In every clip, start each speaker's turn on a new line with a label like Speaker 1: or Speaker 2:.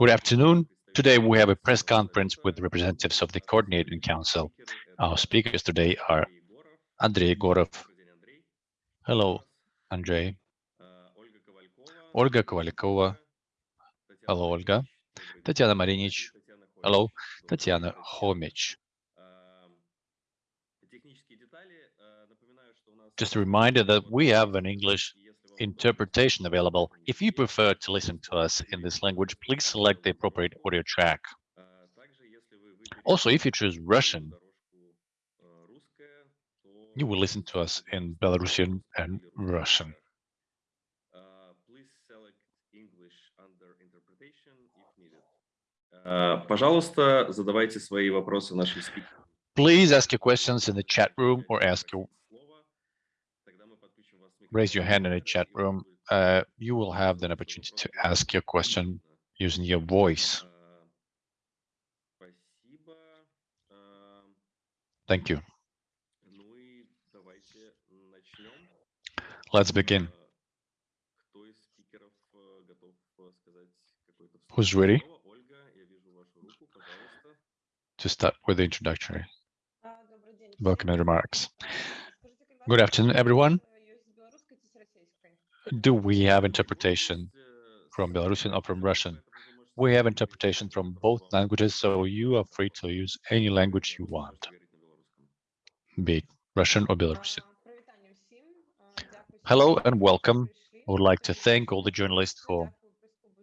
Speaker 1: Good afternoon. Today we have a press conference with representatives of the Coordinating Council. Our speakers today are Andrei Gorov. Hello, Andrei. Olga Kovalkova. Hello, Olga. Tatiana Marinich. Hello, Tatiana Homich. Just a reminder that we have an English interpretation available. If you prefer to listen to us in this language, please select the appropriate audio track. Also, if you choose Russian, you will listen to us in Belarusian and Russian.
Speaker 2: Please
Speaker 1: ask your questions in the chat room or ask your raise your hand in the chat room. Uh, you will have the opportunity to ask your question using your voice. Thank you. Let's begin. Who's ready to start with the introductory welcome and remarks? Good afternoon, everyone. Do we have interpretation from Belarusian or from Russian? We have interpretation from both languages, so you are free to use any language you want, be it Russian or Belarusian. Hello and welcome. I would like to thank all the journalists for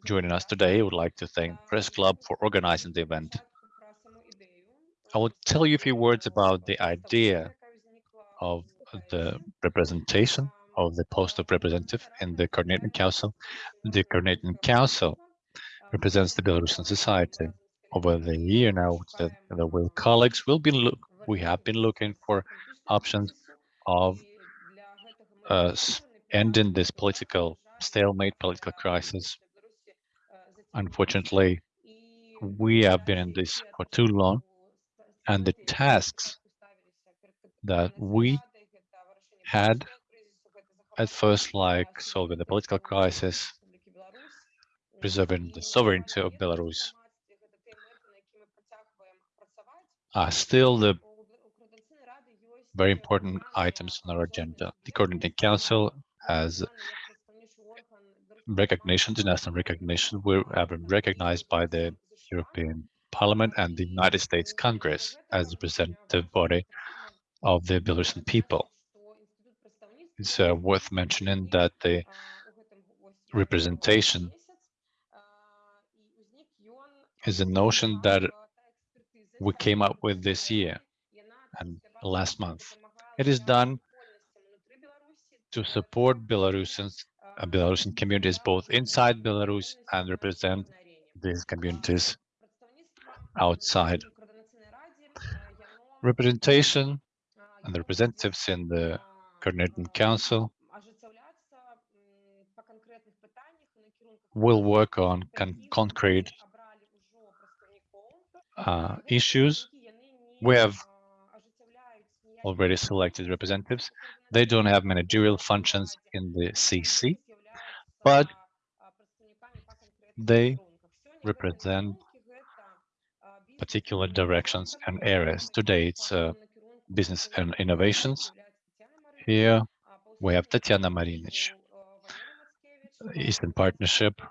Speaker 1: joining us today. I would like to thank Press Club for organizing the event. I will tell you a few words about the idea of the representation of the post of representative in the Coordinating Council. The Coordinating Council represents the Belarusian society. Over the year now, the, the colleagues will be look. We have been looking for options of uh, ending this political stalemate, political crisis. Unfortunately, we have been in this for too long, and the tasks that we had at first like solving the political crisis, preserving the sovereignty of Belarus, are still the very important items on our agenda. The Coordinating Council has recognition, international recognition. We have been recognized by the European Parliament and the United States Congress as the representative body of the Belarusian people. It's uh, worth mentioning that the representation is a notion that we came up with this year and last month. It is done to support Belarusians, uh, Belarusian communities both inside Belarus and represent these communities outside. Representation and the representatives in the Coordinating Council will work on con concrete uh, issues. We have already selected representatives. They don't have managerial functions in the CC, but they represent particular directions and areas. Today, it's uh, business and innovations, here we have Tatiana Marinich. Э, Eastern Partnership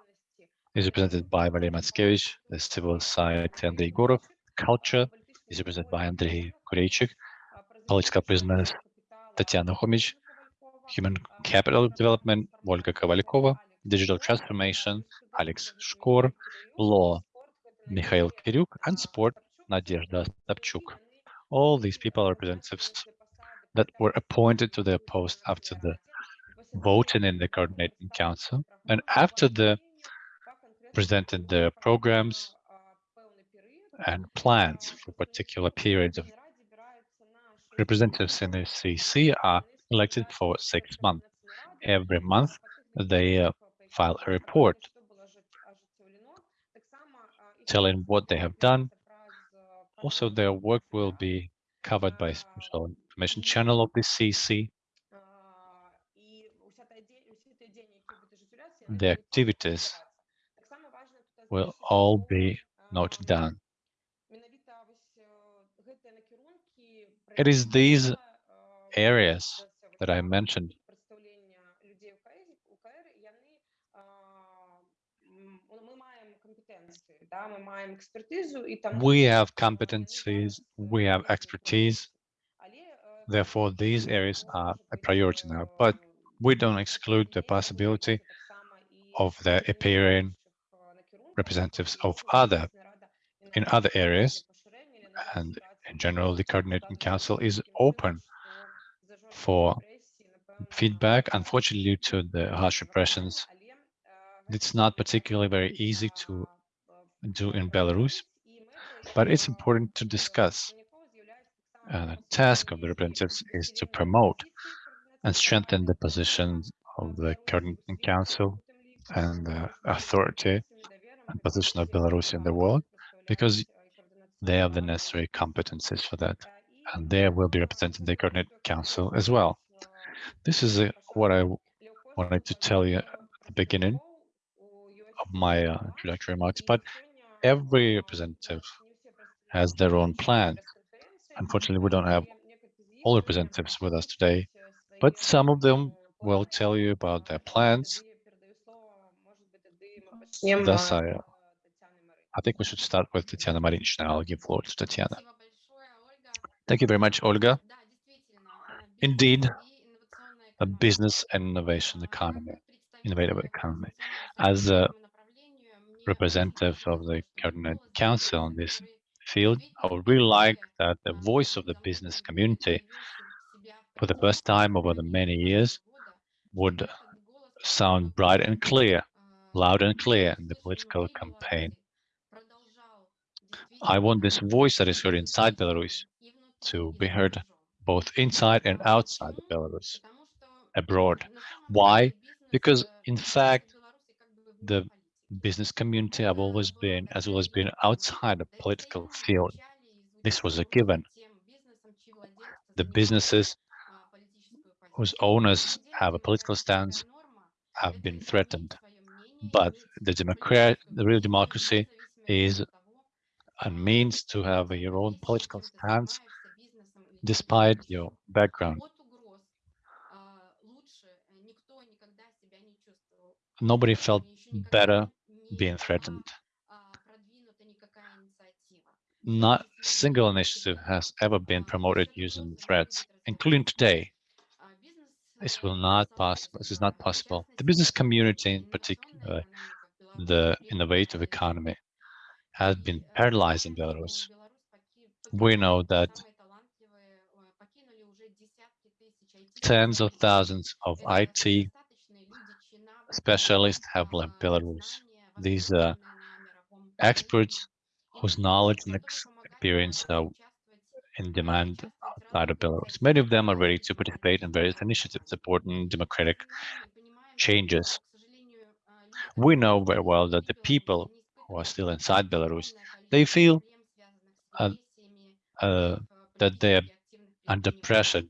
Speaker 1: is represented by Valery Matskevich, the civil society Andrei Gorov, culture is represented by Andrei Kureychik, political business Tatiana Homich, human capital development Volga Kovalkova, digital transformation Alex Shkor, law Mikhail Kiryuk, and sport Nadezhda Stapchuk. All these people are representatives that were appointed to their post after the voting in the coordinating council and after the presented their programs and plans for particular periods of representatives in the CC are elected for six months. Every month they uh, file a report telling what they have done. Also, their work will be covered by special information channel of the CC. The activities will all be noted down. It is these areas that I mentioned we have competencies, we have expertise, therefore these areas are a priority now, but we don't exclude the possibility of the appearing representatives of other in other areas. And in general the coordinating council is open for feedback. Unfortunately due to the harsh repressions it's not particularly very easy to do in Belarus. But it's important to discuss uh, the task of the representatives is to promote and strengthen the positions of the coordinating council and the authority and position of Belarus in the world because they have the necessary competencies for that and they will be representing the coordinating council as well. This is uh, what I wanted to tell you at the beginning of my uh, introductory remarks, but every representative has their own plan. Unfortunately, we don't have all representatives with us today, but some of them will tell you about their plans. Thus, I, uh, I think we should start with Tatiana Marinich. I'll give floor to Tatiana. Thank you very much, Olga. Indeed, a business and innovation economy, innovative economy. As a representative of the Coordinate Council on this field, I would really like that the voice of the business community for the first time over the many years would sound bright and clear, loud and clear in the political campaign. I want this voice that is heard inside Belarus to be heard both inside and outside Belarus, abroad. Why? Because in fact, the business community have always been, as well as been outside the political field. This was a given. The businesses whose owners have a political stance have been threatened. But the the real democracy is a means to have your own political stance despite your background. Nobody felt better being threatened. Not single initiative has ever been promoted using threats, including today. This will not possible. This is not possible. The business community, in particular, the innovative economy, has been paralyzed in Belarus. We know that tens of thousands of IT specialists have left Belarus. These are experts whose knowledge and experience are in demand outside of Belarus. Many of them are ready to participate in various initiatives supporting democratic changes. We know very well that the people who are still inside Belarus, they feel uh, uh, that they are under pressure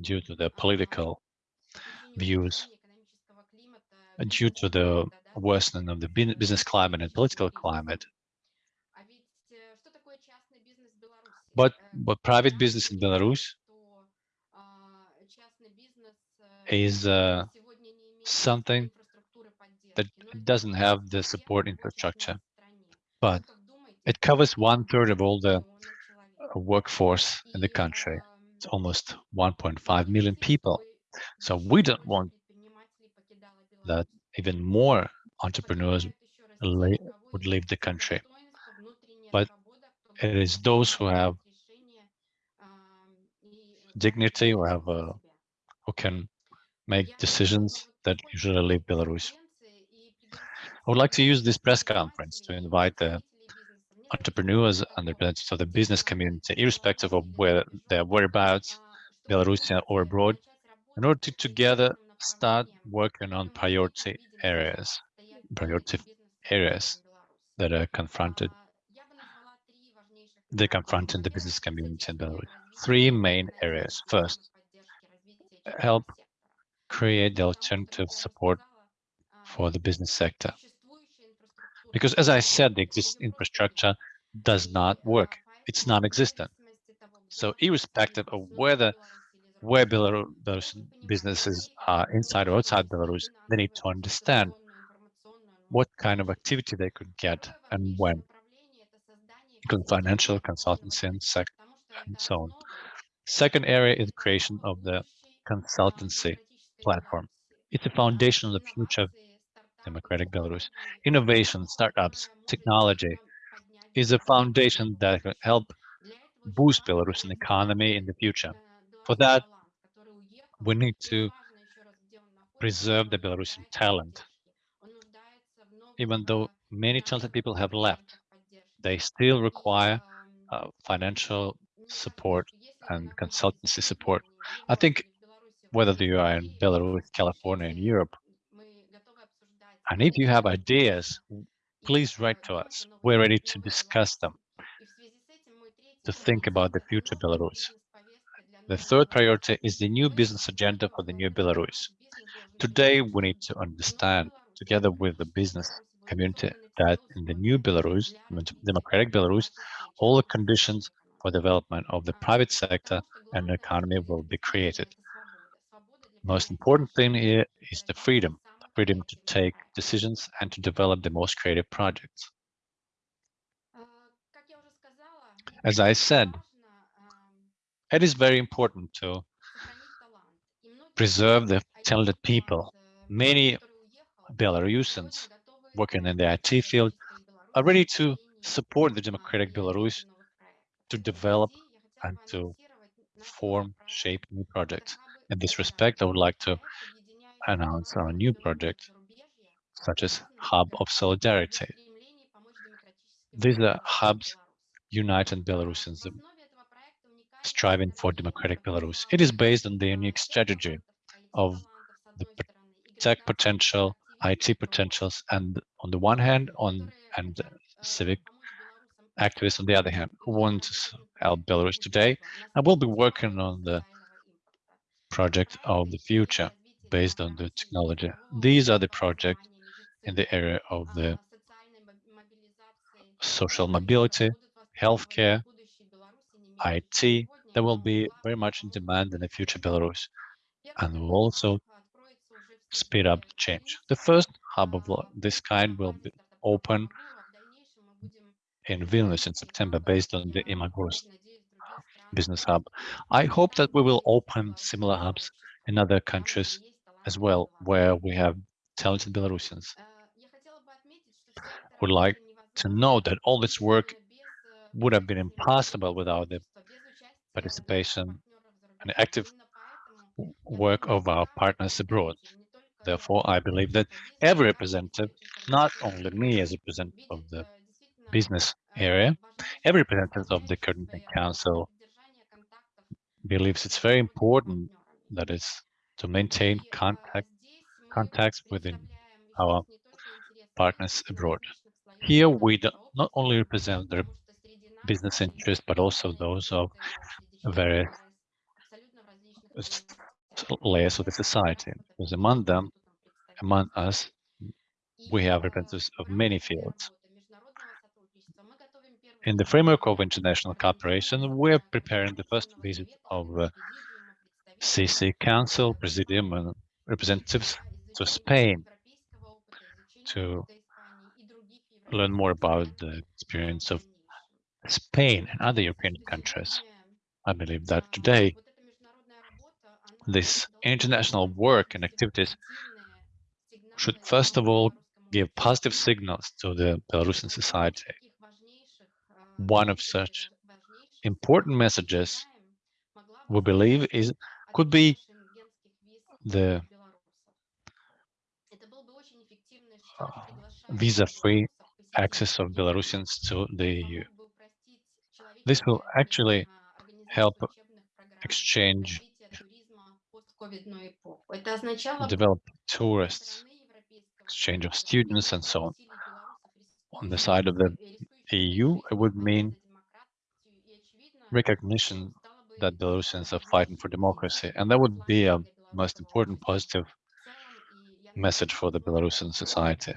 Speaker 1: due to their political views, due to the worsening of the business climate and political climate. But, but private business in Belarus is uh, something that doesn't have the support infrastructure, but it covers one third of all the workforce in the country. It's almost 1.5 million people. So we don't want that even more entrepreneurs would leave the country. But it is those who have dignity, who have uh, who can make decisions that usually leave Belarus. I would like to use this press conference to invite the entrepreneurs and representatives of the business community, irrespective of where their whereabouts, Belarusian or abroad, in order to together start working on priority areas, priority areas that are confronted, they confront in the business community in Belarus. Three main areas. First, help create the alternative support for the business sector. Because as I said, the existing infrastructure does not work. It's non-existent. So irrespective of whether where Belarusian businesses are inside or outside Belarus, they need to understand what kind of activity they could get and when, including financial consultancy and, and so on. Second area is creation of the consultancy platform. It's the foundation of the future of democratic Belarus. Innovation, startups, technology is a foundation that can help boost Belarusian economy in the future. For that, we need to preserve the Belarusian talent. Even though many talented people have left, they still require uh, financial support and consultancy support. I think whether you are in Belarus, California, and Europe, and if you have ideas, please write to us. We're ready to discuss them, to think about the future Belarus. The third priority is the new business agenda for the new Belarus. Today, we need to understand, together with the business community, that in the new Belarus, democratic Belarus, all the conditions for development of the private sector and economy will be created. Most important thing here is the freedom, the freedom to take decisions and to develop the most creative projects. As I said, it is very important to preserve the talented people. Many Belarusians working in the IT field are ready to support the democratic Belarus to develop and to form, shape new projects. In this respect, I would like to announce our new project, such as Hub of Solidarity. These are hubs uniting Belarusians striving for democratic Belarus. It is based on the unique strategy of the tech potential, IT potentials, and on the one hand, on and civic activists on the other hand, who want to help Belarus today. I will be working on the project of the future based on the technology. These are the projects in the area of the social mobility, healthcare, IT, that will be very much in demand in the future Belarus and we'll also speed up the change. The first hub of this kind will be open in Vilnius in September based on the Imaguru business hub. I hope that we will open similar hubs in other countries as well, where we have talented Belarusians. Would like to know that all this work would have been impossible without the participation and active work of our partners abroad. Therefore, I believe that every representative, not only me as a representative of the business area, every representative of the Coordinating Council believes it's very important that is to maintain contact contacts within our partners abroad. Here we not only represent the business interests, but also those of various layers of the society. Because among them, among us, we have representatives of many fields. In the framework of international cooperation, we're preparing the first visit of uh, CC Council, Presidium, and representatives to Spain to learn more about the experience of Spain and other European countries. I believe that today, this international work and activities should first of all give positive signals to the Belarusian society one of such important messages we believe is could be the uh, visa-free access of Belarusians to the EU. This will actually help exchange, develop tourists, exchange of students and so on. On the side of the EU, it would mean recognition that Belarusians are fighting for democracy, and that would be a most important positive message for the Belarusian society.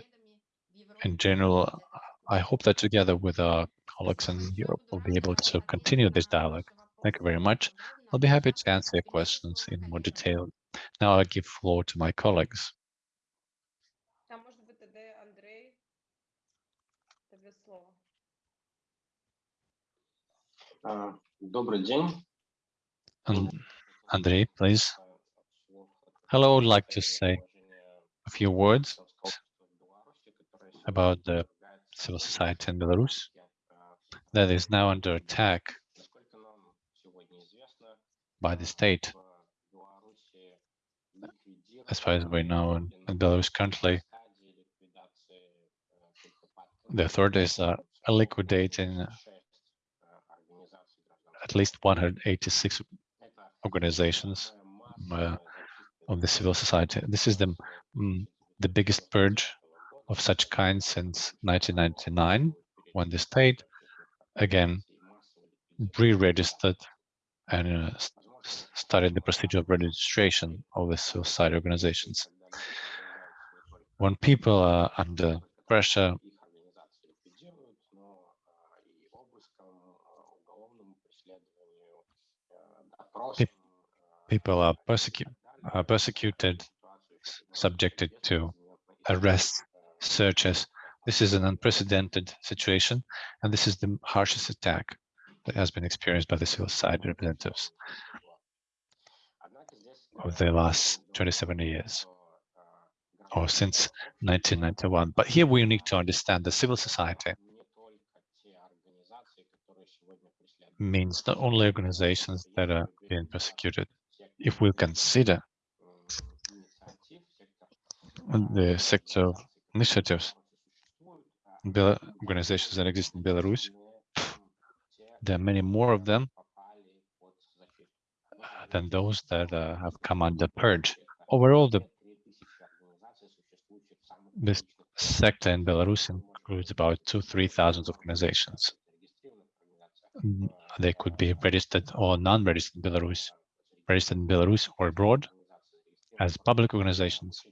Speaker 1: in general, I hope that together with our colleagues in Europe, we'll be able to continue this dialogue. Thank you very much. I'll be happy to answer your questions in more detail. Now I give floor to my colleagues.
Speaker 3: Добрый день.
Speaker 1: And Andrei, please. Hello, I would like to say a few words about the civil society in Belarus that is now under attack by the state. As far as we know, in, Belarus currently, the authorities are liquidating at least 186 organizations uh, of the civil society. This is the mm, the biggest purge of such kind since 1999, when the state again re-registered and uh, started the procedure of registration of the society organizations. When people are under pressure, people are, persecu are persecuted, subjected to arrests, searches. This is an unprecedented situation, and this is the harshest attack that has been experienced by the society representatives of the last 27 years or since 1991. But here we need to understand the civil society means not only organizations that are being persecuted. If we consider the sector initiatives, organizations that exist in Belarus, there are many more of them than those that uh, have come under purge. Overall, the this sector in Belarus includes about two, 3,000 organizations. Mm, they could be registered or non-registered in Belarus, registered in Belarus or abroad as public organizations.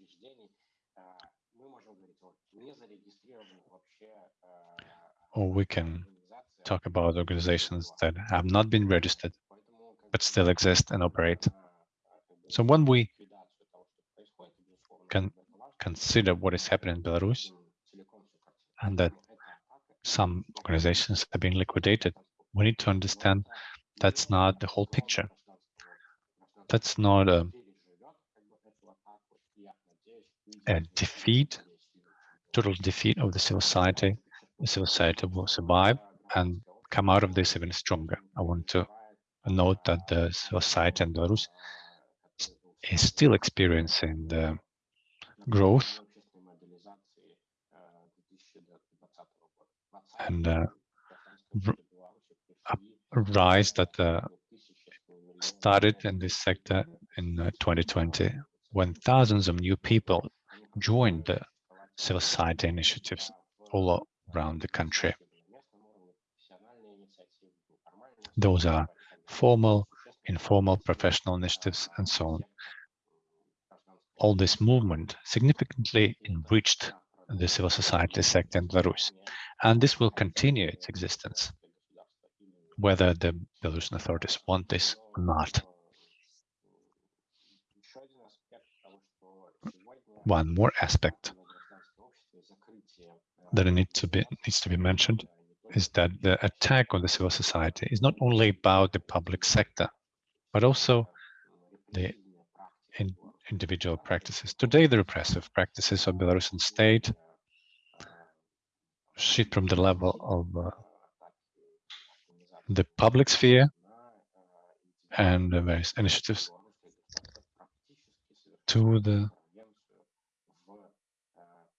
Speaker 1: Or we can talk about organizations that have not been registered but still exist and operate. So when we can consider what is happening in Belarus and that some organizations have been liquidated, we need to understand that's not the whole picture. That's not a, a defeat, total defeat of the civil society. The civil society will survive and come out of this even stronger. I want to note that the society in Belarus is still experiencing the growth and uh, rise that uh, started in this sector in uh, 2020 when thousands of new people joined the civil society initiatives all around the country. Those are formal, informal, professional initiatives, and so on. All this movement significantly enriched the civil society sector in Belarus, and this will continue its existence, whether the Belarusian authorities want this or not. One more aspect that need to be, needs to be mentioned is that the attack on the civil society is not only about the public sector, but also the in individual practices. Today, the repressive practices of Belarusian state shift from the level of uh, the public sphere and the various initiatives to the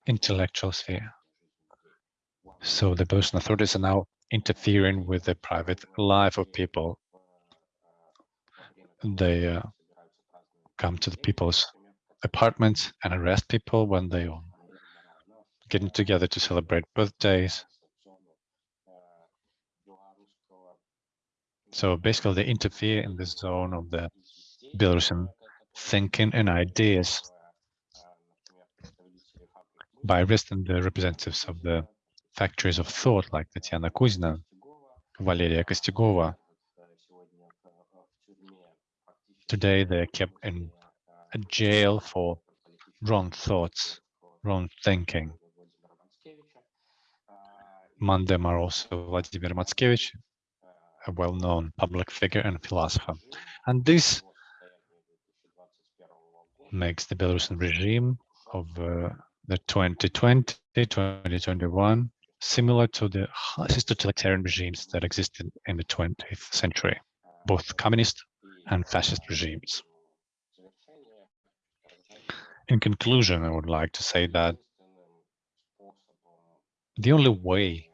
Speaker 1: intellectual sphere. So the Belarusian authorities are now interfering with the private life of people. They uh, come to the people's apartments and arrest people when they are getting together to celebrate birthdays. So basically they interfere in the zone of the Belarusian thinking and ideas. by arresting the representatives of the factories of thought like Tatiana Kuzina, Valeria Kostyugova. Today they're kept in a jail for wrong thoughts, wrong thinking. Are also Vladimir Matskevich, a well-known public figure and philosopher. And this makes the Belarusian regime of uh, the 2020, 2021 similar to the totalitarian regimes that existed in the 20th century, both communist and fascist regimes. In conclusion, I would like to say that the only way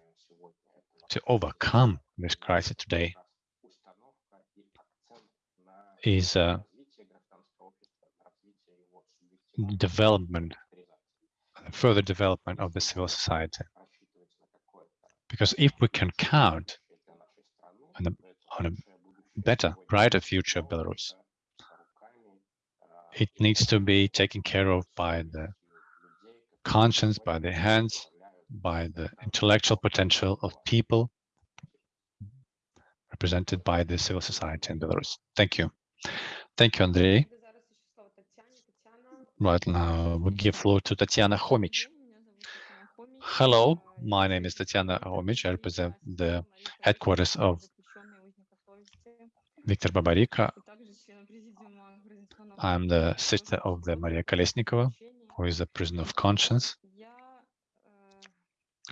Speaker 1: to overcome this crisis today is uh, development, further development of the civil society. Because if we can count on a, on a better, brighter future of Belarus, it needs to be taken care of by the conscience, by the hands, by the intellectual potential of people represented by the civil society in Belarus. Thank you. Thank you, Andrei. Right now, we give floor to Tatiana Homich. Hello, my name is Tatiana Homich. I represent the headquarters of Viktor Babariko. I'm the sister of the Maria Kolesnikova, who is a prisoner of conscience,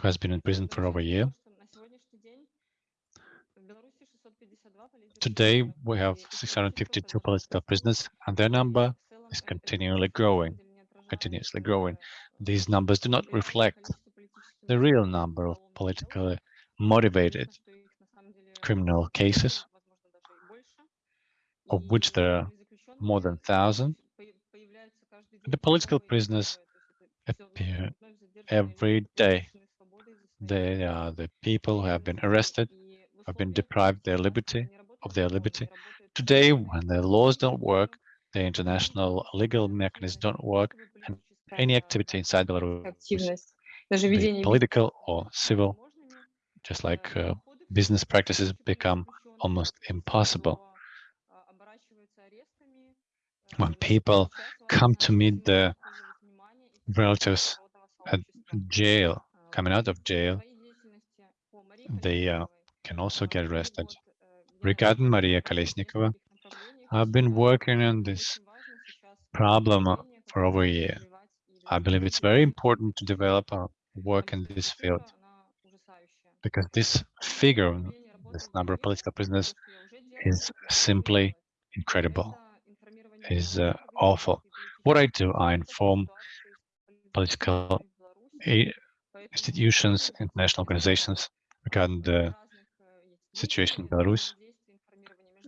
Speaker 1: who has been in prison for over a year. Today, we have 652 political prisoners, and their number is continually growing, continuously growing. These numbers do not reflect the real number of politically motivated criminal cases, of which there are more than 1,000. The political prisoners appear every day. They are the people who have been arrested, have been deprived their liberty, of their liberty. Today, when the laws don't work, the international legal mechanisms don't work, and any activity inside Belarus, be political or civil, just like uh, business practices become almost impossible. When people come to meet the relatives at jail, coming out of jail, they uh, can also get arrested. Regarding Maria Kolesnikova, I've been working on this problem for over a year. I believe it's very important to develop our work in this field. because this figure, this number of political prisoners, is simply incredible, is uh, awful. What I do, I inform political institutions, international organizations regarding the situation in Belarus.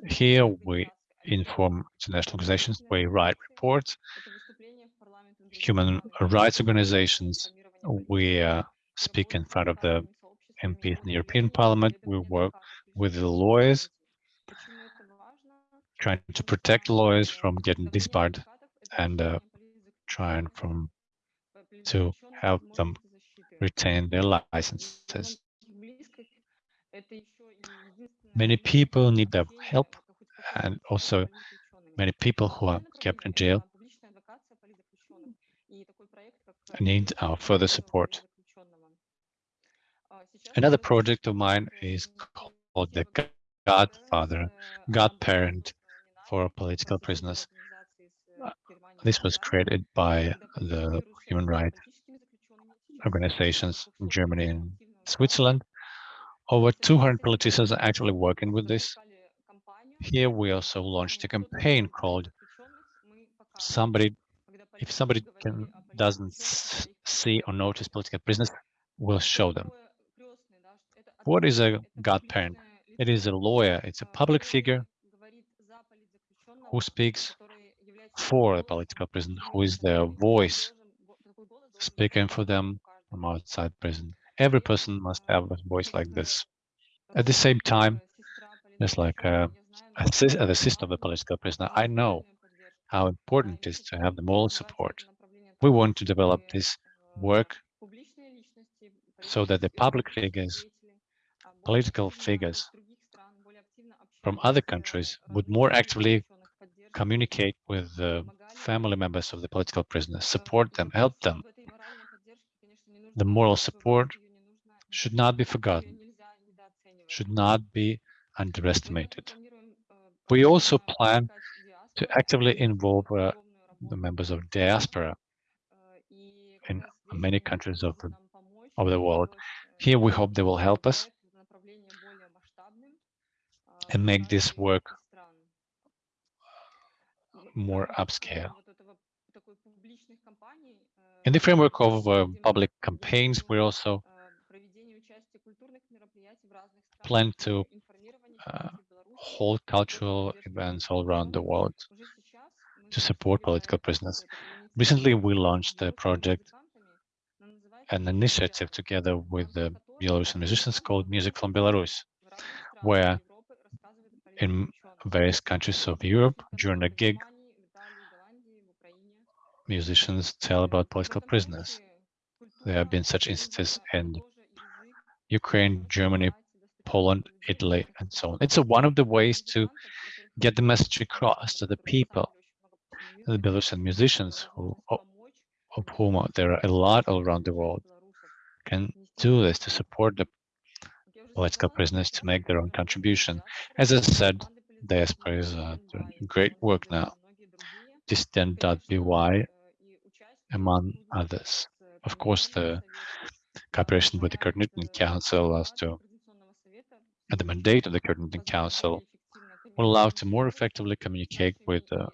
Speaker 1: Here we inform international organizations, we write reports, human rights organizations, we uh, speak in front of the MPs in the European Parliament, we work with the lawyers, trying to protect lawyers from getting disbarred and uh, trying from to help them retain their licenses. Many people need their help and also many people who are kept in jail need our uh, further support. Another project of mine is called the Godfather, Godparent for political prisoners. Uh, this was created by the human rights organizations in Germany and Switzerland. Over 200 politicians are actually working with this. Here we also launched a campaign called somebody if somebody can doesn't see or notice political prisoners, we'll show them. What is a godparent? It is a lawyer, it's a public figure who speaks for the political prison, who is their voice, speaking for them from outside prison. Every person must have a voice like this. At the same time, just like a, a sister of a political prisoner, I know how important it is to have the moral support. We want to develop this work so that the public figures, political figures from other countries would more actively communicate with the family members of the political prisoners, support them, help them. The moral support should not be forgotten, should not be underestimated. We also plan to actively involve uh, the members of diaspora many countries of the, of the world. Here we hope they will help us and make this work more upscale. In the framework of uh, public campaigns, we also plan to uh, hold cultural events all around the world to support political prisoners. Recently, we launched a project, an initiative together with the Belarusian musicians called Music from Belarus, where in various countries of Europe, during a gig, musicians tell about political prisoners. There have been such instances in Ukraine, Germany, Poland, Italy, and so on. It's a, one of the ways to get the message across to the people, the Belarusian musicians, who, of whom there are a lot all around the world, can do this to support the political prisoners to make their own contribution. As I said, diaspora is uh, doing great work now. Dissident.by, among others. Of course, the cooperation with the Coordinating Council allows to, and the mandate of the Coordinating Council will allow to more effectively communicate with uh,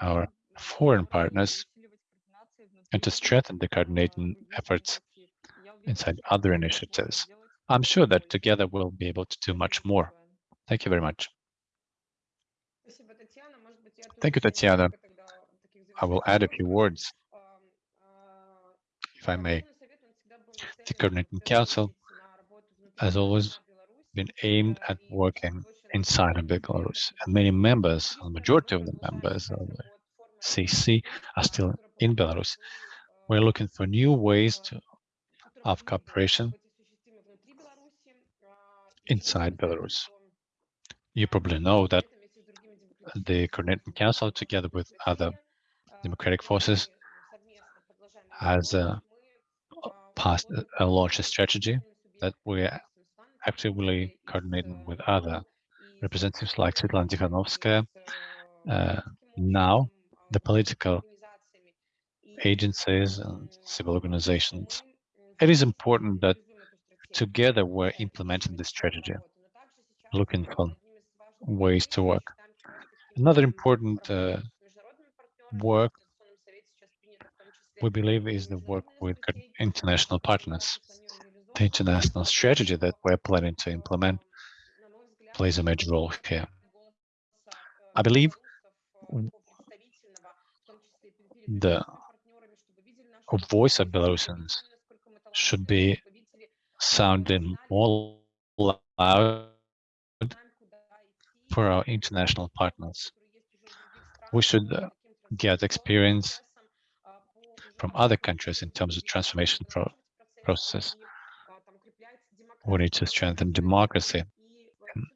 Speaker 1: our foreign partners and to strengthen the coordinating efforts inside other initiatives. I'm sure that together we'll be able to do much more. Thank you very much. Thank you, Tatiana. I will add a few words, if I may. The Coordinating Council has always been aimed at working inside of Belarus, and many members, the majority of the members of the CC are still in Belarus. We're looking for new ways to, of cooperation inside Belarus. You probably know that the Coordinating Council, together with other democratic forces, has uh, passed a, strategy that we're actively coordinating with other representatives like Svetlana Tikhanovskaya. Uh, now, the political agencies and civil organizations. It is important that together we're implementing this strategy, looking for ways to work. Another important uh, work we believe is the work with international partners. The international strategy that we're planning to implement plays a major role here. I believe the voice of Belarusians should be sounding more loud for our international partners. We should uh, get experience from other countries in terms of transformation pro process. We need to strengthen democracy and,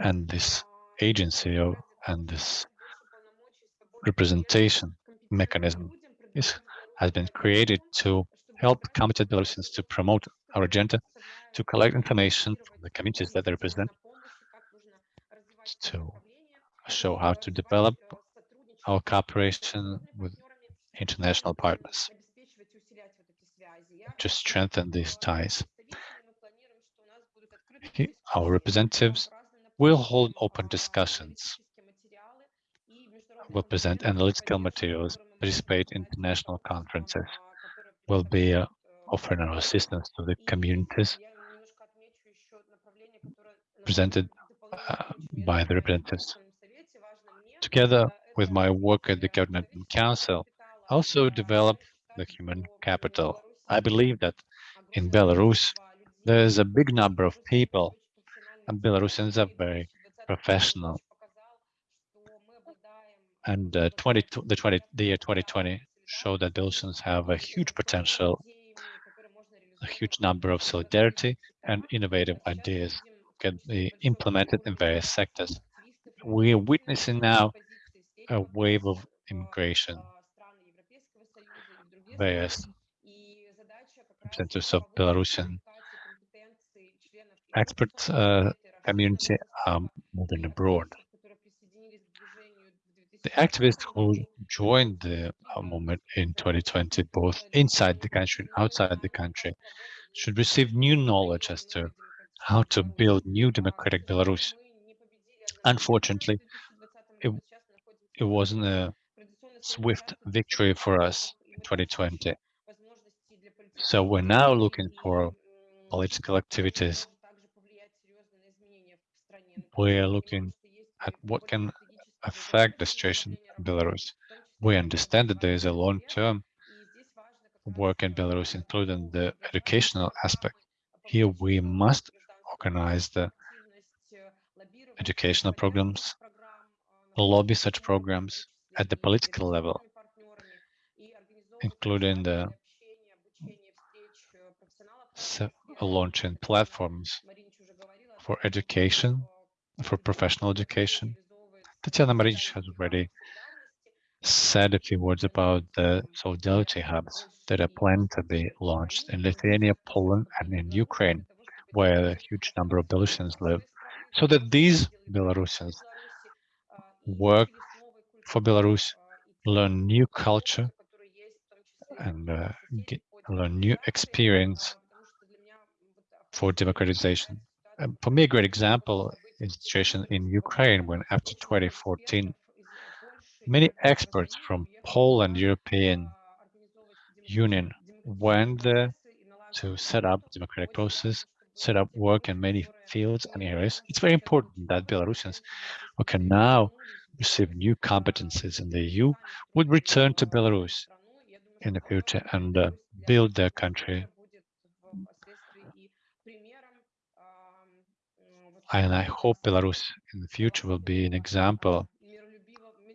Speaker 1: and this agency of, and this representation mechanism is, has been created to help committed Belarusians to promote our agenda, to collect information from the communities that they represent, to show how to develop our cooperation with international partners to strengthen these ties. Our representatives will hold open discussions, will present analytical materials, participate in international conferences, will be uh, offering our assistance to the communities presented uh, by the representatives. Together with my work at the Coordinating Council, I also develop the human capital. I believe that in Belarus, there is a big number of people, and Belarusians are very professional. And uh, 20, the, 20, the year 2020 showed that Belarusians have a huge potential, a huge number of solidarity and innovative ideas can be implemented in various sectors. We are witnessing now a wave of immigration. Various representatives of Belarusian expert uh, community are moving abroad. The activists who joined the uh, movement in 2020, both inside the country and outside the country, should receive new knowledge as to how to build new democratic Belarus. Unfortunately, it, it wasn't a swift victory for us in 2020. So we're now looking for political activities. We're looking at what can affect the situation in Belarus. We understand that there is a long-term work in Belarus, including the educational aspect. Here we must organize the educational programs, lobby such programs at the political level, including the launching platforms for education, for professional education. Tatiana Marinich has already said a few words about the solidarity hubs that are planned to be launched in Lithuania, Poland, and in Ukraine, where a huge number of Belarusians live, so that these Belarusians work for Belarus, learn new culture, and uh, get, learn new experience for democratization. Um, for me, a great example situation in Ukraine when after 2014, many experts from Poland European Union went there to set up democratic process, set up work in many fields and areas. It's very important that Belarusians who can now receive new competencies in the EU would return to Belarus in the future and uh, build their country And I hope Belarus in the future will be an example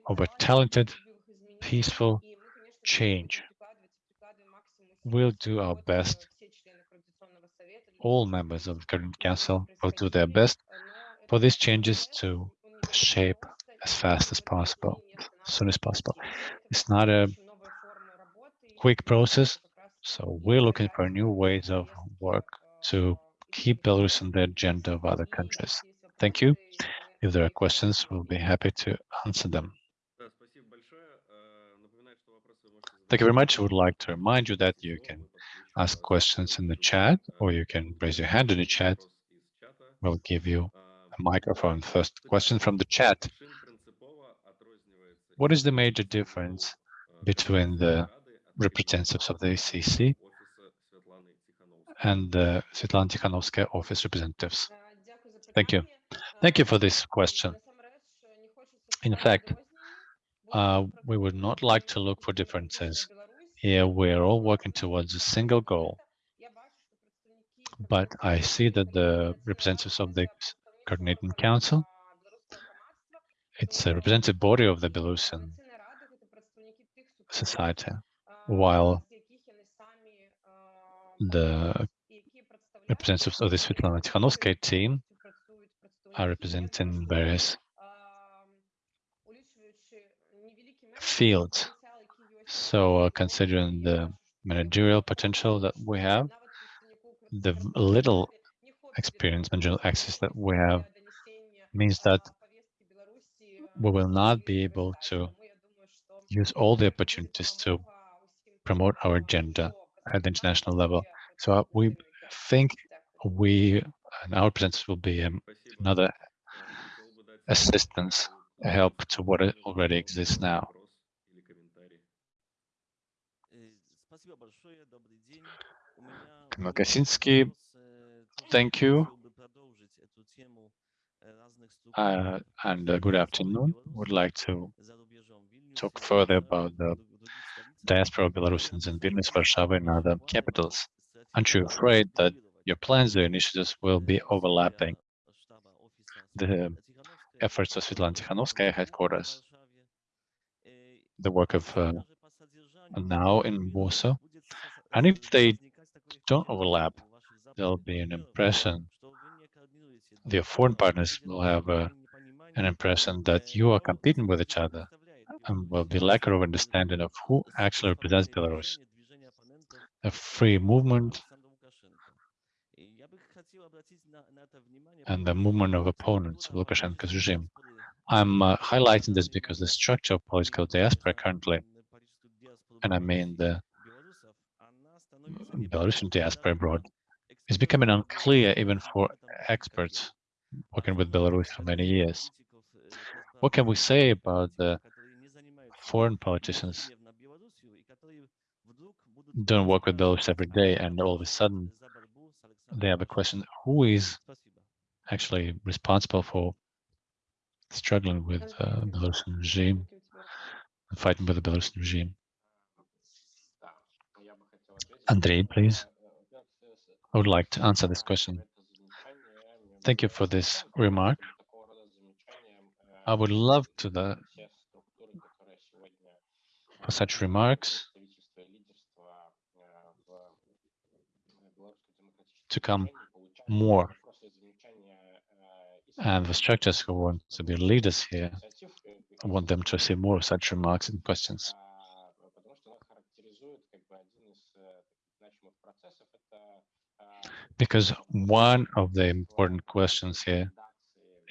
Speaker 1: of a talented, peaceful change. We'll do our best. All members of the current council will do their best for these changes to shape as fast as possible, as soon as possible. It's not a quick process, so we're looking for new ways of work to keep Belarus on the agenda of other countries. Thank you. If there are questions, we'll be happy to answer them. Thank you very much. I would like to remind you that you can ask questions in the chat or you can raise your hand in the chat. We'll give you a microphone. First question from the chat. What is the major difference between the representatives of the ACC and the Svetlana Tikhanovskaya office representatives. Thank you. Thank you for this question. In fact, uh, we would not like to look for differences. Here, we're all working towards a single goal. But I see that the representatives of the Coordinating Council, it's a representative body of the Belarusian society, while the representatives of the Svetlana Tikhanovskaya team are representing various fields. So uh, considering the managerial potential that we have, the little experience, managerial access that we have means that we will not be able to use all the opportunities to promote our agenda at the international level. So uh, we think we and our presence will be um, another assistance, help to what already exists now. Kaczynski, thank you. Uh, and uh, good afternoon. Would like to talk further about the diaspora of Belarusians in Vilnius, Warsaw, and other capitals. Aren't you afraid that your plans or initiatives will be overlapping the efforts of Svetlana Tikhanovskaya headquarters, the work of uh, now in Warsaw. And if they don't overlap, there'll be an impression, the foreign partners will have a, an impression that you are competing with each other and will be lack of understanding of who actually represents Belarus. A free movement and the movement of opponents of Lukashenko's regime. I'm uh, highlighting this because the structure of political diaspora currently, and I mean the Belarusian diaspora abroad, is becoming unclear even for experts working with Belarus for many years. What can we say about the foreign politicians don't work with Belarus every day and all of a sudden they have a question, who is actually responsible for struggling with uh, Belarusian regime, fighting with the Belarusian regime? Andrei, please. I would like to answer this question. Thank you for this remark. I would love to the for such remarks to come more. And the structures who want to be leaders here I want them to see more such remarks and questions. Because one of the important questions here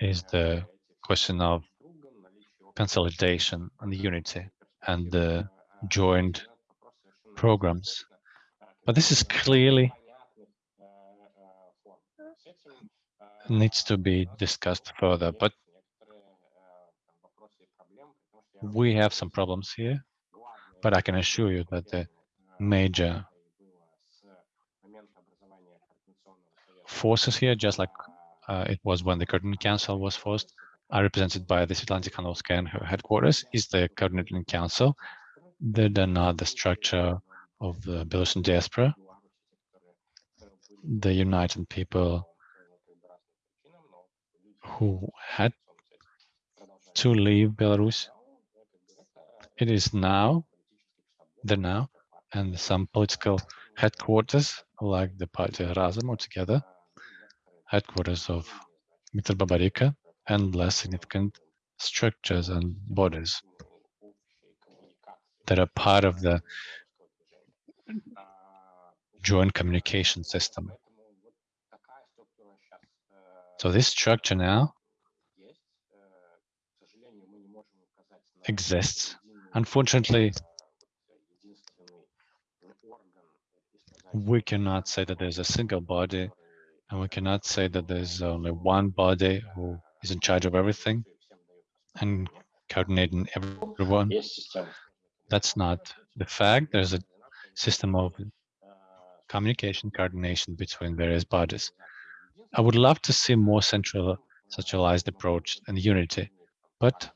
Speaker 1: is the question of consolidation and unity and the joint programs. But this is clearly needs to be discussed further, but we have some problems here, but I can assure you that the major forces here, just like uh, it was when the Coordinating Council was forced, are represented by the Svetlana Tikhanovskaya and her headquarters is the Coordinating Council. They are not the structure of the Belarusian diaspora, the United People who had to leave Belarus. It is now, the NAU, and some political headquarters, like the party Razam together, headquarters of Mikhail Babariko, and less significant structures and bodies that are part of the joint communication system. So this structure now exists. Unfortunately, we cannot say that there's a single body, and we cannot say that there's only one body who is in charge of everything and coordinating everyone. That's not the fact. There's a system of communication coordination between various bodies. I would love to see more central centralized approach and unity, but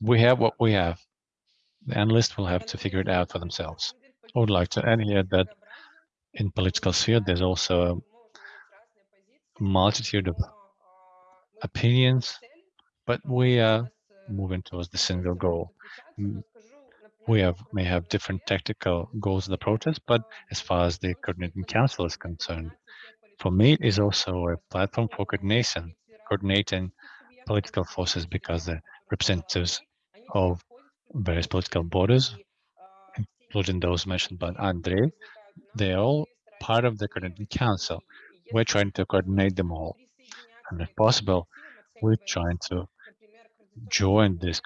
Speaker 1: we have what we have. The analysts will have to figure it out for themselves. I would like to add here that in political sphere, there's also a multitude of opinions, but we uh, are moving towards the single goal. We have may have different tactical goals of the protest, but as far as the coordinating council is concerned, for me, it is also a platform for coordination, coordinating political forces because the representatives of various political borders, including those mentioned by Andrei, they're all part of the coordinating council. We're trying to coordinate them all. And if possible, we're trying to join these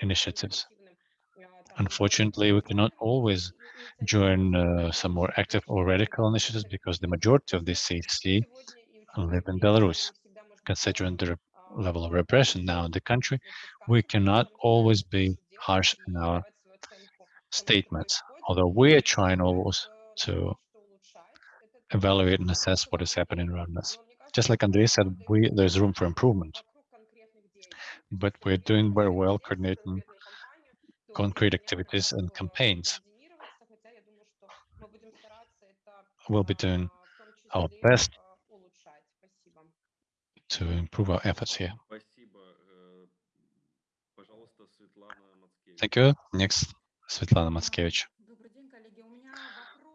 Speaker 1: initiatives. Unfortunately, we cannot always join uh, some more active or radical initiatives because the majority of the CC live in Belarus. Considering the level of repression now in the country, we cannot always be harsh in our statements, although we are trying always to evaluate and assess what is happening around us. Just like Andrei said, we, there's room for improvement, but we're doing very well coordinating concrete activities and campaigns. We'll be doing our best to improve our efforts here. Thank you. Next Svetlana Matskevich.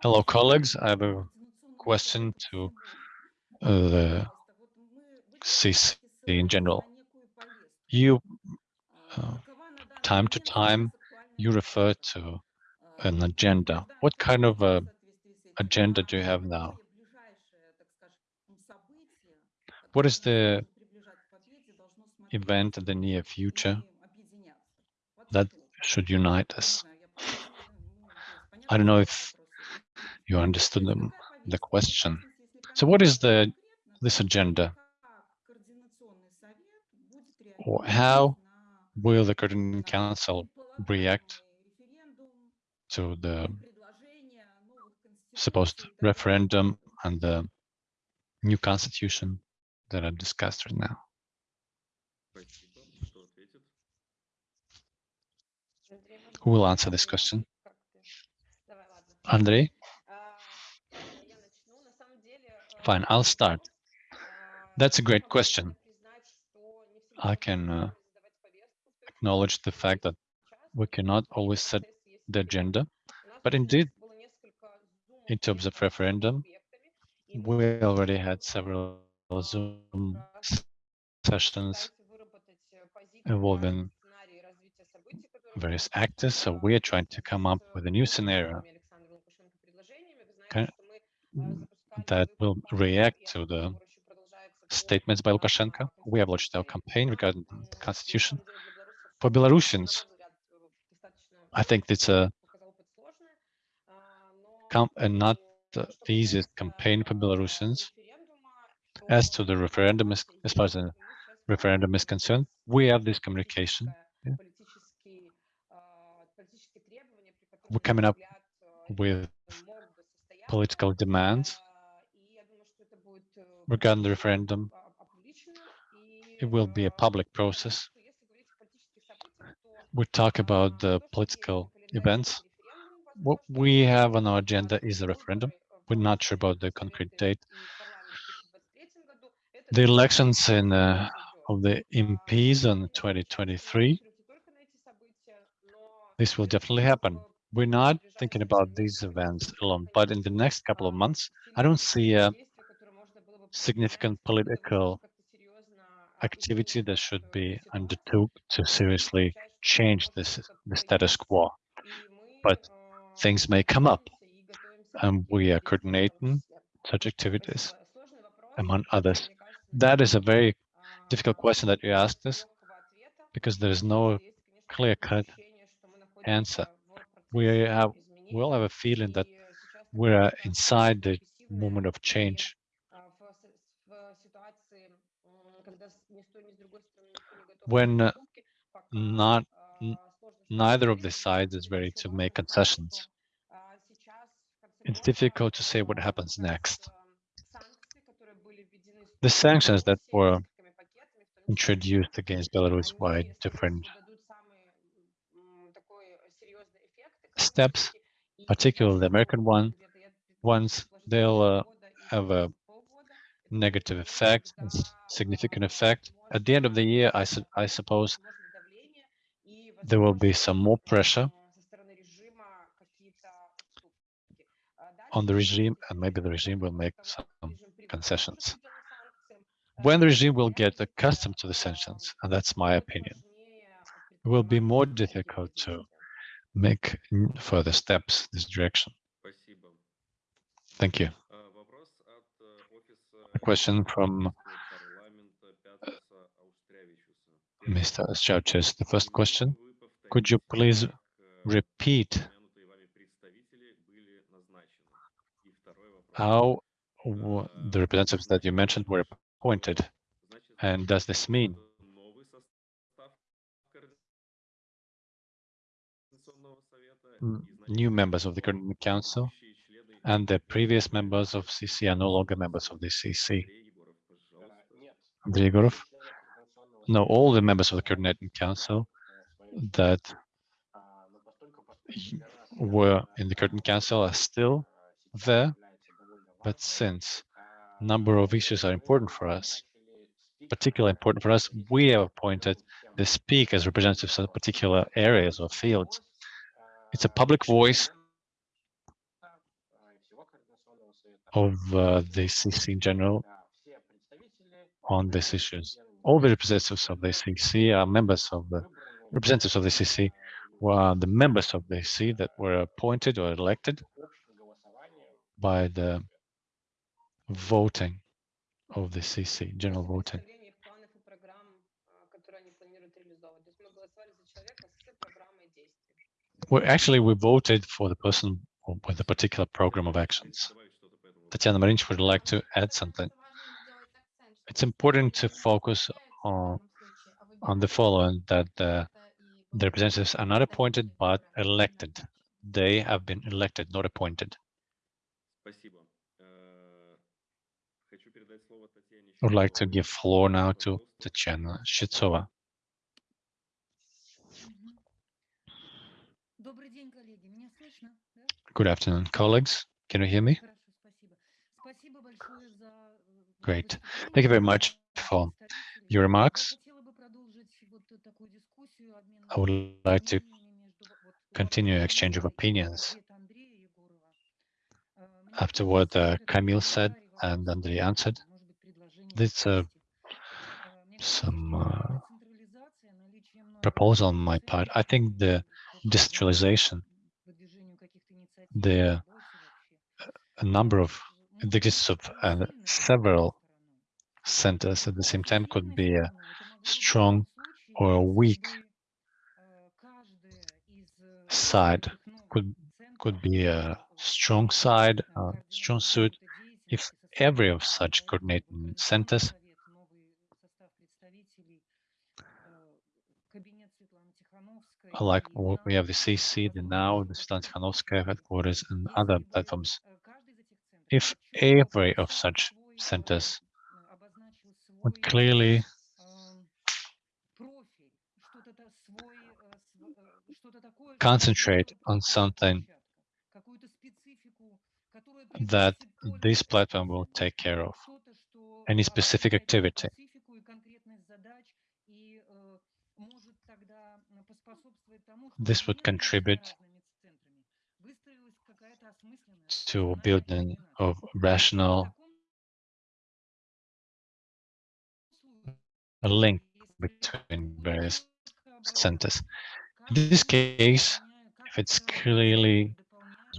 Speaker 1: Hello, colleagues. I have a question to the CC in general. You, uh, time to time, you refer to an agenda. What kind of uh, agenda do you have now? What is the event in the near future that should unite us? I don't know if you understood the, the question. So what is the this agenda? Or how will the Coordinating Council react to the supposed referendum and the new constitution that are discussed right now? Who will answer this question? Andrei? Fine, I'll start. That's a great question. I can uh, acknowledge the fact that we cannot always set the agenda, but indeed, in terms of referendum, we already had several Zoom sessions involving various actors, so we are trying to come up with a new scenario that will react to the statements by Lukashenko. We have launched our campaign regarding the constitution. For Belarusians, I think it's a, a not the easiest campaign for Belarusians. As to the referendum, as, far as the referendum is concerned, we have this communication. Yeah. We're coming up with political demands regarding the referendum. It will be a public process. We talk about the political events. What we have on our agenda is a referendum. We're not sure about the concrete date. The elections in uh, of the MPs in 2023, this will definitely happen. We're not thinking about these events alone, but in the next couple of months, I don't see a significant political activity that should be undertook to seriously change this the status quo. But things may come up, and we are coordinating such activities, among others. That is a very difficult question that you asked us, because there is no clear-cut answer. We have we all have a feeling that we're inside the moment of change when uh, not neither of the sides is ready to make concessions. It's difficult to say what happens next. The sanctions that were introduced against Belarus by different steps, particularly the American one, ones they'll uh, have a negative effect, a significant effect. At the end of the year, I, su I suppose there will be some more pressure on the regime, and maybe the regime will make some concessions. When the regime will get accustomed to the sanctions, and that's my opinion, it will be more difficult to make further steps in this direction. Thank you. A question from Mr. Churches. The first question, could you please repeat how the representatives that you mentioned were appointed? And does this mean new members of the current council and the previous members of CC are no longer members of the CC. Andrei? No, all the members of the coordinating council that were in the current council are still there, but since number of issues are important for us, particularly important for us, we have appointed the speakers representatives of particular areas or fields It's a public voice of uh, the CC in general on these issues. All the representatives of the CC are uh, members of the representatives of the CC were the members of the CC that were appointed or elected by the voting of the CC, general voting. Well, actually, we voted for the person with a particular program of actions. Tatiana Marinich would like to add something. It's important to focus on, on the following, that the, the representatives are not appointed, but elected. They have been elected, not appointed. I would like to give floor now to Tatiana Shitsova. Good afternoon, colleagues. Can you hear me? Great. Thank you very much for your remarks. I would like to continue exchange of opinions after what uh, Camille said and Andrei answered. This uh, some uh, proposal on my part. I think the decentralization, the a number of the existence of uh, several centers at the same time could be a strong or a weak side could could be a strong side, a strong suit, if every of such coordinating centers like we have the CC, the NAU, the Svetlana headquarters, and other platforms. If every of such centers would clearly concentrate on something that this platform will take care of, any specific activity. This would contribute to building of rational a link between various centers. In this case, if it's clearly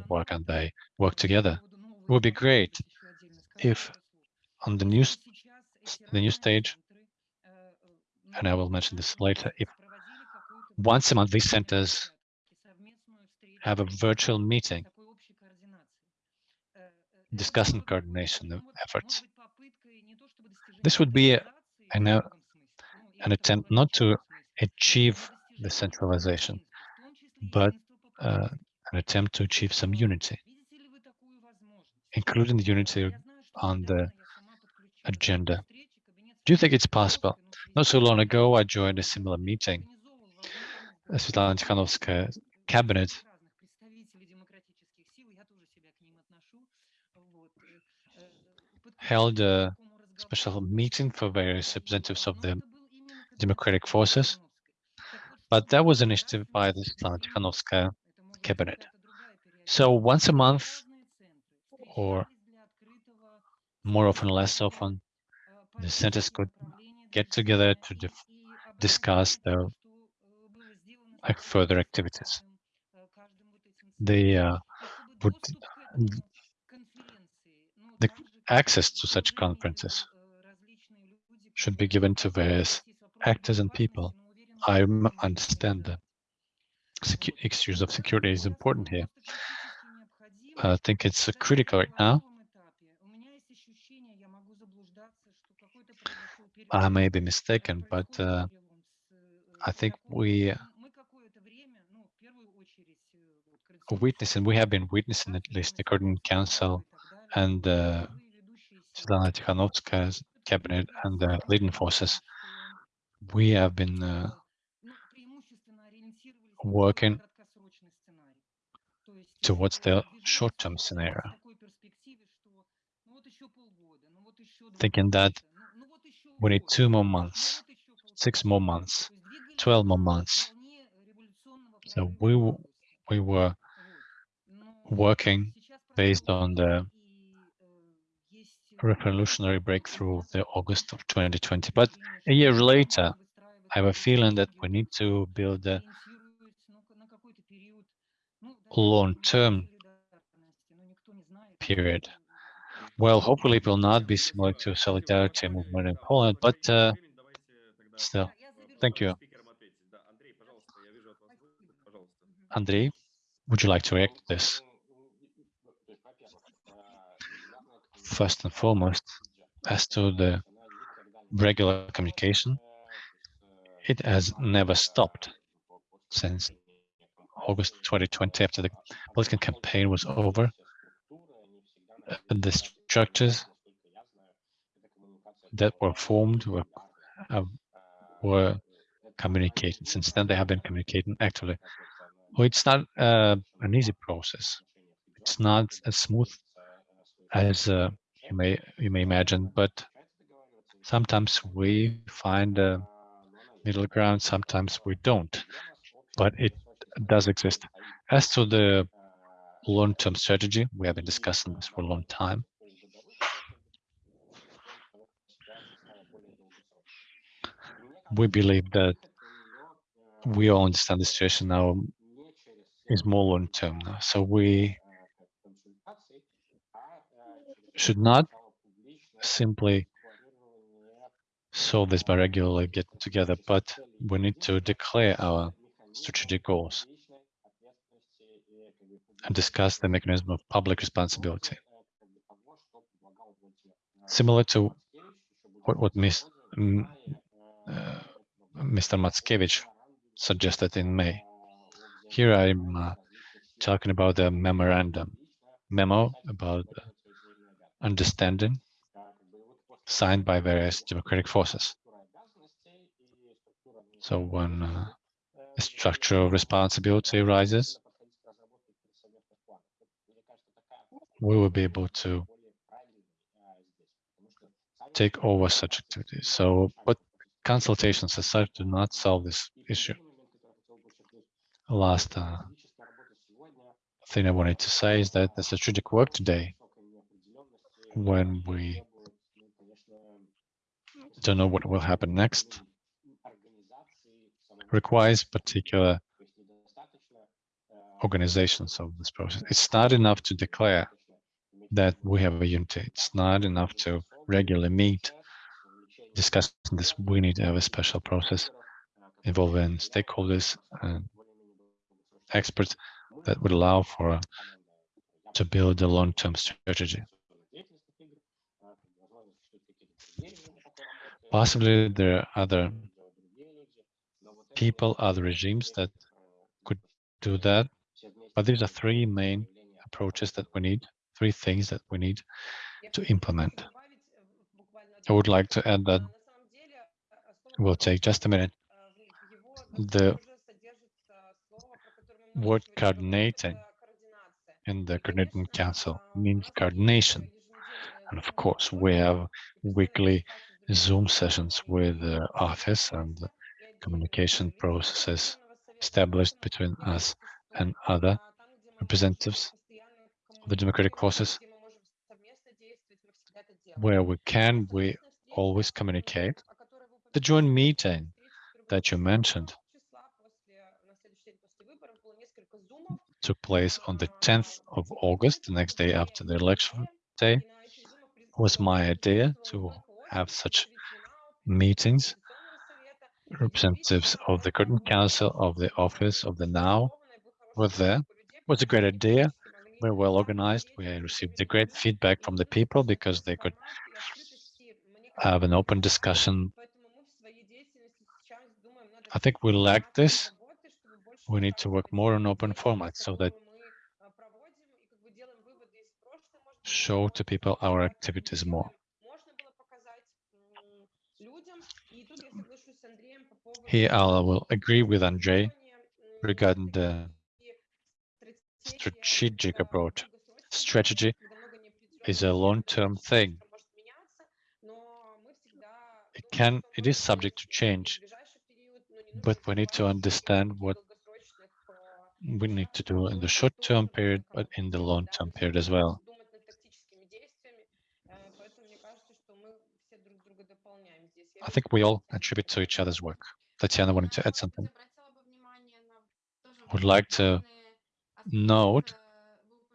Speaker 1: work and they work together, it would be great if on the new the new stage, and I will mention this later, if once a month these centers have a virtual meeting discussing coordination efforts. This would be a, an, an attempt not to achieve the centralization, but uh, an attempt to achieve some unity, including the unity on the agenda. Do you think it's possible? Not so long ago, I joined a similar meeting. Svetlana Tikhanovskaya cabinet held a special meeting for various representatives of the democratic forces, but that was initiative by the Svetlana Tikhanovskaya cabinet. So once a month, or more often, less often, the centers could get together to discuss their further activities. They uh, would access to such conferences should be given to various actors and people. I understand that issues of security is important here. I think it's critical right now. I may be mistaken, but uh, I think we witnessing, we have been witnessing at least the Coordinating Council and uh, Svetlana Tikhanovskaya's cabinet and the leading forces. We have been uh, working towards the short-term scenario, thinking that we need two more months, six more months, 12 more months. So we we were working based on the revolutionary breakthrough of the August of 2020. But a year later, I have a feeling that we need to build a long-term period. Well, hopefully it will not be similar to solidarity movement in Poland, but uh, still, thank you. Andrei, would you like to react to this? First and foremost, as to the regular communication, it has never stopped since August 2020 after the political campaign was over. The structures that were formed were, uh, were communicated. Since then, they have been communicating actively. Well, it's not uh, an easy process. It's not a smooth as uh, you may you may imagine, but sometimes we find a middle ground, sometimes we don't, but it does exist. As to the long-term strategy, we have been discussing this for a long time. We believe that we all understand the situation now is more long-term now. So we should not simply solve this by regularly getting together, but we need to declare our strategic goals and discuss the mechanism of public responsibility. Similar to what, what Ms, uh, Mr. Matskevich suggested in May. Here I'm uh, talking about the memorandum, memo about understanding signed by various democratic forces. So when uh, a structure of responsibility arises, we will be able to take over such activities. So, but consultations as such do not solve this issue. Last uh, thing I wanted to say is that the strategic work today, when we don't know what will happen next, requires particular organizations of this process. It's not enough to declare that we have a unity. It's not enough to regularly meet, discuss this. We need to have a special process involving stakeholders and experts that would allow for to build a long-term strategy. Possibly there are other people, other regimes that could do that, but these are three main approaches that we need, three things that we need to implement. I would like to add that we'll take just a minute. The word coordinating in the coordinating council means coordination. And of course, we have weekly Zoom sessions with the office and communication processes established between us and other representatives of the democratic forces. Where we can, we always communicate. The joint meeting that you mentioned took place on the 10th of August, the next day after the election day. was my idea to have such meetings. Representatives of the Coordinating Council, of the Office of the NAU were there. It was a great idea. We're well organized. We received a great feedback from the people because they could have an open discussion. I think we lack this. We need to work more on open formats so that show to people our activities more. Here I will agree with Andrei regarding the strategic approach. Strategy is a long-term thing. It can, it is subject to change, but we need to understand what we need to do in the short-term period, but in the long-term period as well. I think we all attribute to each other's work. Tatiana wanted to add something. Would like to note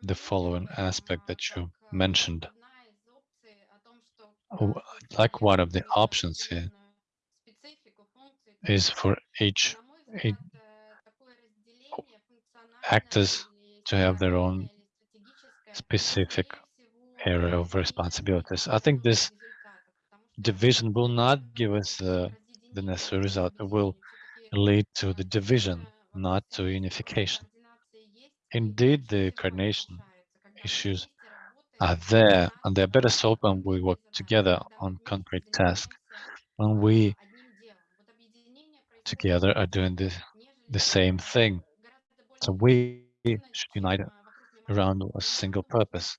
Speaker 1: the following aspect that you mentioned. Like one of the options here is for each, each actors to have their own specific area of responsibilities. I think this division will not give us uh, the necessary result. Will lead to the division, not to unification. Indeed, the coordination issues are there, and they're better solved when we work together on concrete tasks. When we together are doing the, the same thing. So we should unite around a single purpose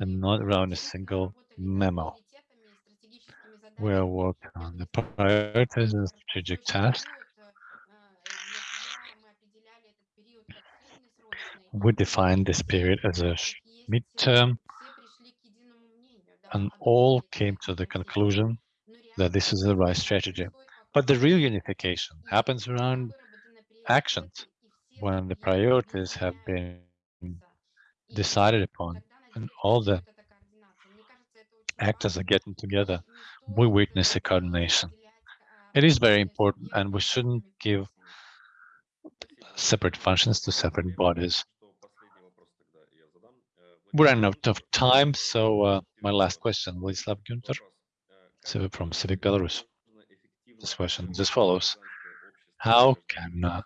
Speaker 1: and not around a single memo. Are working on the priorities and strategic tasks. We define this period as a midterm and all came to the conclusion that this is the right strategy. But the real unification happens around actions when the priorities have been decided upon and all the actors are getting together, we witness a coordination. It is very important and we shouldn't give separate functions to separate bodies. We're running out of time, so uh, my last question, Vladislav Gunter, from Civic Belarus. This question is as follows. How can uh,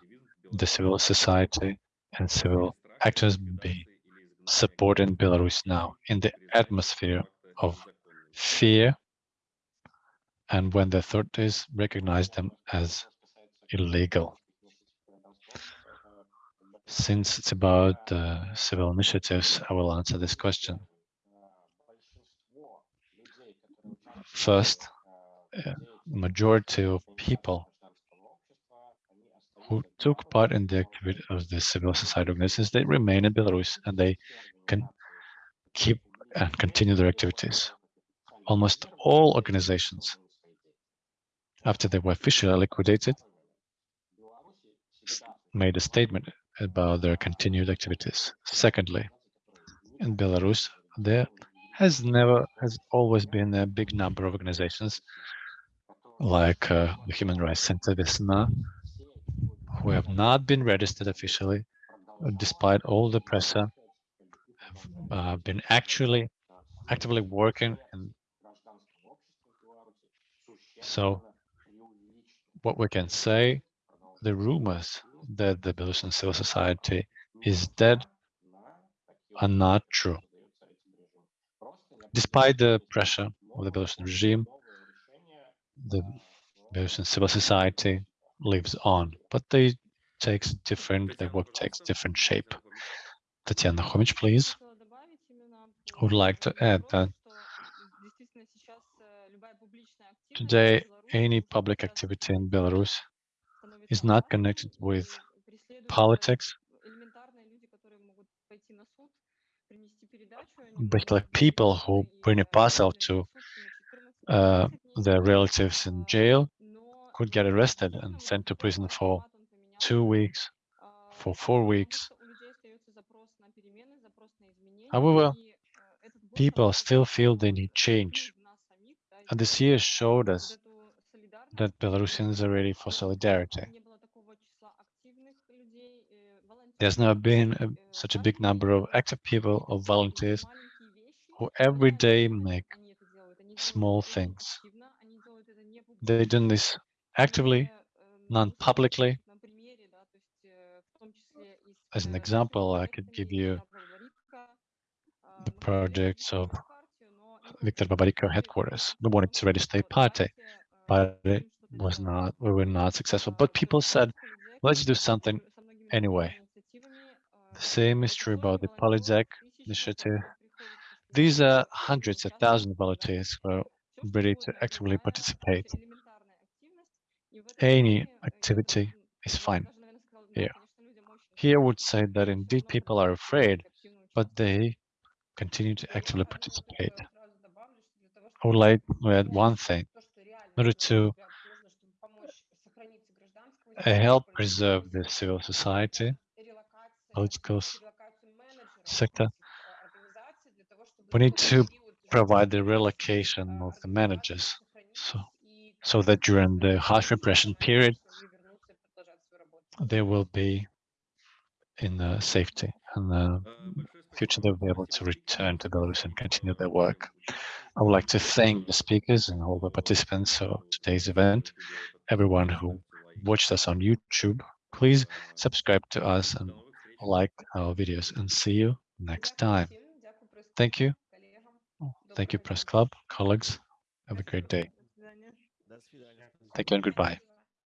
Speaker 1: the civil society and civil actors be supporting Belarus now in the atmosphere of fear and when the authorities recognize them as illegal? Since it's about uh, civil initiatives, I will answer this question. First, uh, majority of people who took part in the activity of the civil society organizations, they remain in Belarus and they can keep and continue their activities. Almost all organizations, after they were officially liquidated, made a statement about their continued activities. Secondly, in Belarus, there has never, has always been a big number of organizations like uh, the Human Rights Center Vesna, who have not been registered officially, despite all the pressure, have uh, been actually actively working. And so what we can say, the rumors that the Belarusian civil society is dead are not true. Despite the pressure of the Belarusian regime, the Belarusian civil society lives on, but they takes different, their work takes different shape. Tatiana Khomich, please. would like to add that today any public activity in Belarus is not connected with politics, but like people who bring a parcel to uh, their relatives in jail could get arrested and sent to prison for two weeks, for four weeks. However, people still feel they need change. Uh, and this year showed us that Belarusians are ready for solidarity. There's never been a, э, such a big number of active people, of volunteers, who every day make small things. They're doing this actively, non-publicly. As an example, I could give you the projects of Viktor Babariko headquarters. We wanted to register a party, but it was not, we were not successful. But people said, let's do something anyway. The same is true about the Polizek initiative. These are hundreds of thousands of volunteers who are ready to actively participate. Any activity is fine here. Here would say that indeed people are afraid, but they continue to actively participate. I would like to add one thing. In order to help preserve the civil society, political sector, we need to provide the relocation of the managers so, so that during the harsh repression period, they will be in uh, safety and uh, future they'll be able to return to Belarus and continue their work. I would like to thank the speakers and all the participants of today's event, everyone who watched us on YouTube. Please subscribe to us and like our videos and see you next time. Thank you. Thank you, Press Club, colleagues. Have a great day. Thank you and goodbye.